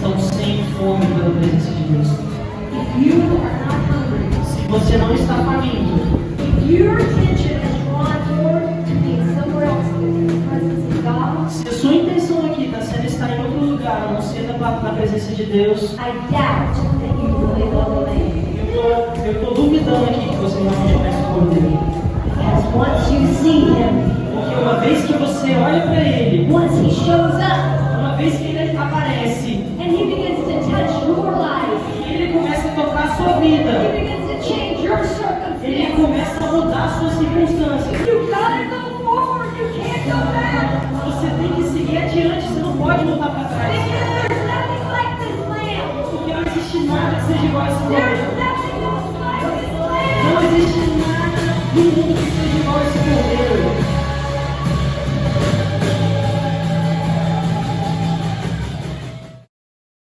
estão sem fome pela presença de Deus. Se você não está faminto, se a sua intenção aqui está sendo estar em outro lugar, a não ser na presença de Deus, eu estou duvidando aqui que você não conhece o poder. Porque uma vez que você olha para ele, uma vez que ele sua vida. Ele começa a mudar suas circunstâncias. Você tem que seguir adiante, você não pode voltar para trás. Porque não existe nada que seja igual a esse plano. Não existe nada do mundo que seja